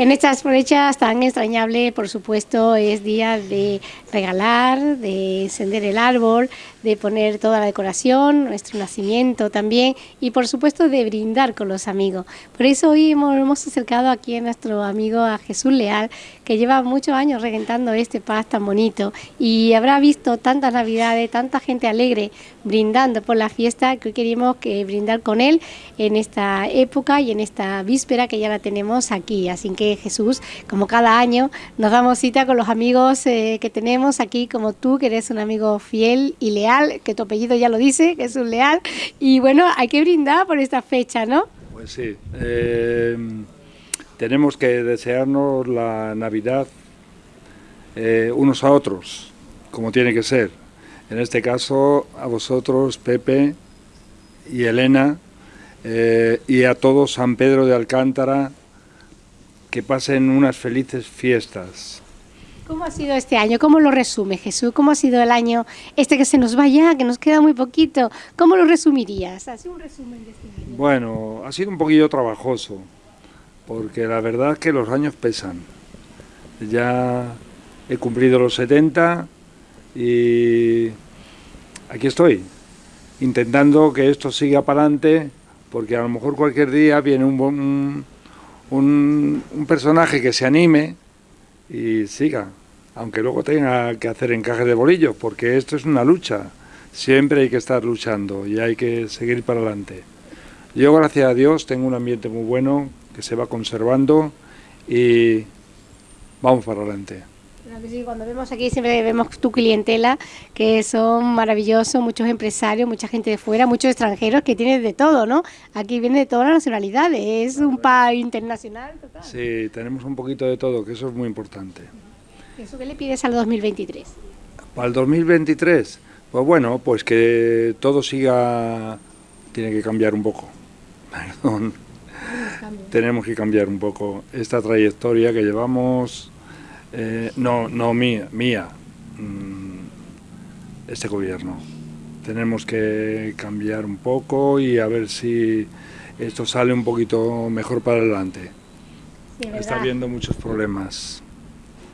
En estas fechas tan extrañable, por supuesto, es día de regalar, de encender el árbol, de poner toda la decoración, nuestro nacimiento también y por supuesto de brindar con los amigos. Por eso hoy hemos, hemos acercado aquí a nuestro amigo a Jesús Leal, que lleva muchos años regentando este paz tan bonito y habrá visto tantas navidades, tanta gente alegre brindando por la fiesta que hoy queríamos que brindar con él en esta época y en esta víspera que ya la tenemos aquí. Así que Jesús, como cada año, nos damos cita con los amigos eh, que tenemos aquí, como tú, que eres un amigo fiel y leal, que tu apellido ya lo dice, que es un leal. Y bueno, hay que brindar por esta fecha, ¿no? Pues sí. Eh, tenemos que desearnos la Navidad eh, unos a otros, como tiene que ser. En este caso, a vosotros, Pepe y Elena, y a todos San Pedro de Alcántara, que pasen unas felices fiestas. ¿Cómo ha sido este año? ¿Cómo lo resume Jesús? ¿Cómo ha sido el año este que se nos va ya, que nos queda muy poquito? ¿Cómo lo resumirías? Así un resumen de este año. Bueno, ha sido un poquillo trabajoso, porque la verdad es que los años pesan. Ya he cumplido los 70 y aquí estoy, intentando que esto siga para adelante, porque a lo mejor cualquier día viene un, un un, personaje que se anime y siga, aunque luego tenga que hacer encaje de bolillos, porque esto es una lucha, siempre hay que estar luchando y hay que seguir para adelante. Yo, gracias a Dios, tengo un ambiente muy bueno que se va conservando y vamos para adelante cuando vemos aquí siempre vemos tu clientela, que son maravillosos, muchos empresarios, mucha gente de fuera, muchos extranjeros, que tienen de todo, ¿no? Aquí viene de todas las nacionalidades, es un país internacional total. Sí, tenemos un poquito de todo, que eso es muy importante. ¿Eso qué le pides al 2023? Para el 2023, pues bueno, pues que todo siga, tiene que cambiar un poco, perdón. Tenemos que cambiar un poco esta trayectoria que llevamos eh, no, no mía, mía, mm, este gobierno. Tenemos que cambiar un poco y a ver si esto sale un poquito mejor para adelante. Está habiendo muchos problemas.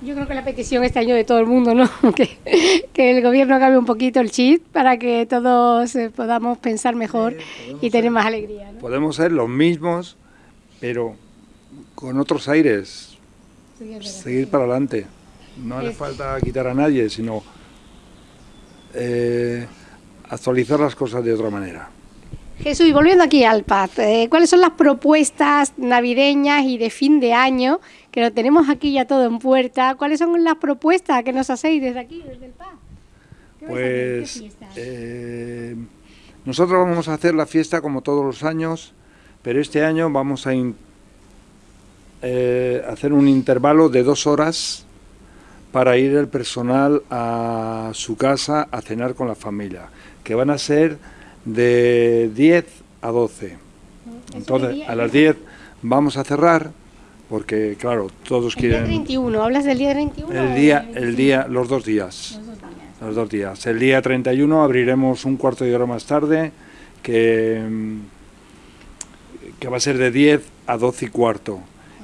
Yo creo que la petición este año de todo el mundo, ¿no? que, que el gobierno cambie un poquito el chip para que todos eh, podamos pensar mejor y tener más alegría. Podemos ser los mismos, pero con otros aires, seguir para adelante. No hace falta quitar a nadie, sino eh, actualizar las cosas de otra manera. Jesús, y volviendo aquí al Paz, eh, ¿cuáles son las propuestas navideñas y de fin de año, que lo tenemos aquí ya todo en puerta? ¿Cuáles son las propuestas que nos hacéis desde aquí, desde el Paz? Pues eh, nosotros vamos a hacer la fiesta como todos los años, pero este año vamos a eh, hacer un intervalo de dos horas para ir el personal a su casa a cenar con la familia, que van a ser de 10 a 12. Entonces, a las 10 vamos a cerrar, porque claro, todos quieren... El día 31, ¿hablas del día 31? El día, el día, los dos días. Los dos días. Los dos días. El día 31 abriremos un cuarto de hora más tarde, que, que va a ser de 10 a 12 y cuarto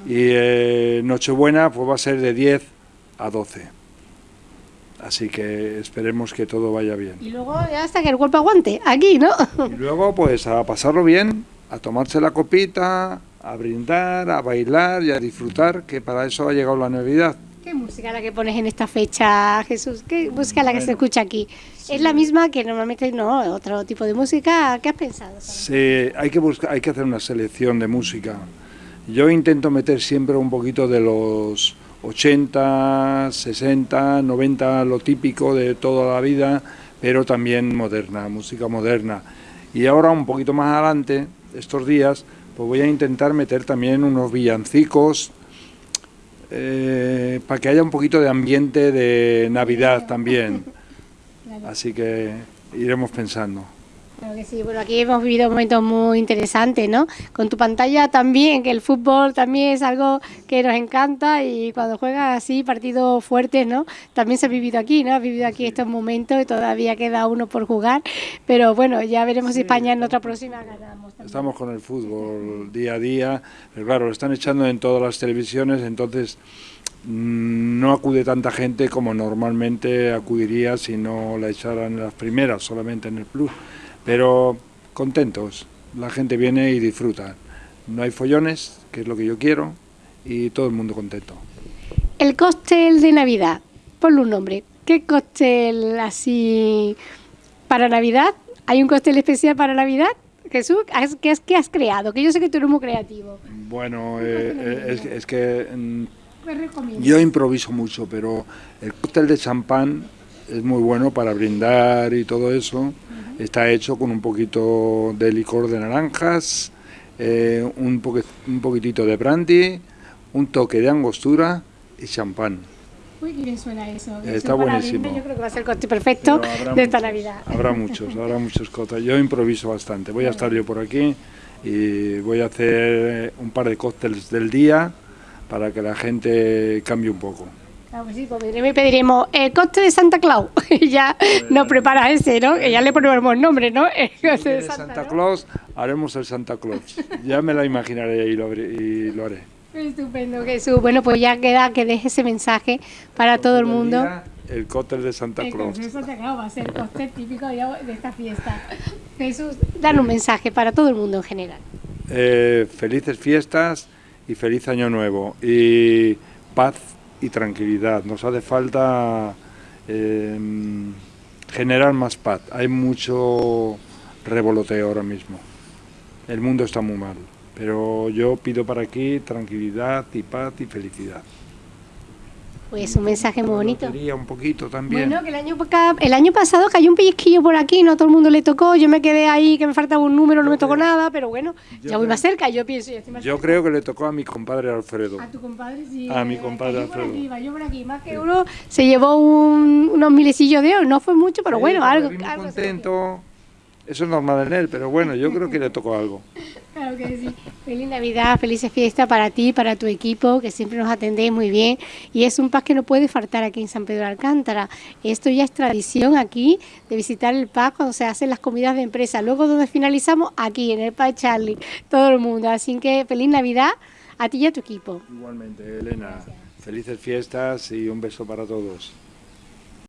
y eh, Nochebuena pues va a ser de 10 a 12. Así que esperemos que todo vaya bien. Y luego hasta que el cuerpo aguante, aquí, ¿no? Y luego pues a pasarlo bien, a tomarse la copita, a brindar, a bailar y a disfrutar, que para eso ha llegado la Navidad. ¿Qué música la que pones en esta fecha, Jesús? ¿Qué música la que se escucha aquí? ¿Es la misma que normalmente no, otro tipo de música? ¿Qué has pensado? Sí, hay que, buscar, hay que hacer una selección de música. Yo intento meter siempre un poquito de los 80, 60, 90, lo típico de toda la vida, pero también moderna, música moderna. Y ahora un poquito más adelante, estos días, pues voy a intentar meter también unos villancicos, eh, para que haya un poquito de ambiente de Navidad también. Así que iremos pensando. Claro que sí, bueno, aquí hemos vivido momentos muy interesantes, ¿no? Con tu pantalla también, que el fútbol también es algo que nos encanta y cuando juegas así partidos fuertes, ¿no? También se ha vivido aquí, ¿no? Ha vivido aquí estos momentos y todavía queda uno por jugar, pero bueno, ya veremos si España en otra próxima ganamos. Estamos con el fútbol día a día, pero claro, lo están echando en todas las televisiones, entonces mm, no acude tanta gente como normalmente acudiría si no la echaran en las primeras, solamente en el plus pero contentos. La gente viene y disfruta. No hay follones, que es lo que yo quiero, y todo el mundo contento. El cóctel de Navidad, ponle un nombre. ¿Qué cóctel así para Navidad? ¿Hay un cóctel especial para Navidad? Jesús, ¿qué has, qué has creado? Que yo sé que tú eres muy creativo. Bueno, eh, eh, es, que mm, yo improviso mucho, pero el cóctel de champán es muy bueno para brindar y todo eso. Está hecho con un poquito de licor de naranjas, eh, un, un poquitito de brandy, un toque de angostura y champán. Uy, qué bien suena eso. Está buenísimo. yo creo que va a ser el corte perfecto de esta Navidad. Habrá muchos, habrá muchos cócteles. Yo improviso bastante. Voy a estar yo por aquí y voy a hacer un par de cócteles del día para que la gente cambie un poco. Ah, pues sí, pediremos el coste de Santa Claus. y ya nos prepara ese, ¿no? Que ya le ponemos nombre, ¿no? El coste de Santa, Claus, haremos el Santa Claus. Ya me la imaginaré y lo, haré. Estupendo, Jesús. Bueno, pues ya queda que deje ese mensaje para todo el mundo. el cóctel de Santa Claus. El de Santa Claus va a ser el cóctel típico de esta fiesta. Jesús, dan un mensaje para todo el mundo en general. Eh, felices fiestas y feliz año nuevo. Y paz y tranquilidad. Nos hace falta em, generar más paz. Hay mucho revoloteo ahora mismo. El mundo está muy mal. Pero yo pido para aquí tranquilidad y paz y felicidad. Pues un mensaje muy bonito. un poquito también. Bueno, que el año, el año pasado cayó un pellizquillo por aquí, no todo el mundo le tocó, yo me quedé ahí que me faltaba un número, no me tocó nada, pero bueno, ya voy más cerca, yo pienso. yo creo que le tocó a mi compadre Alfredo. A tu compadre, sí. A mi compadre Alfredo. Yo por aquí, yo por aquí, más que uno se llevó unos milecillos de oro, no fue mucho, pero bueno, algo. algo contento. Eso es normal en él, pero bueno, yo creo que le tocó algo. Que. Feliz Navidad, felices fiestas para ti, para tu equipo, que siempre nos atendéis muy bien. Y es un paz que no puede faltar aquí en San Pedro de Alcántara. Esto ya es tradición aquí de visitar el paz cuando se hacen las comidas de empresa. Luego donde finalizamos, aquí en el Paz Charlie, todo el mundo. Así que feliz Navidad a ti y a tu equipo. Igualmente, Elena. Felices fiestas y un beso para todos.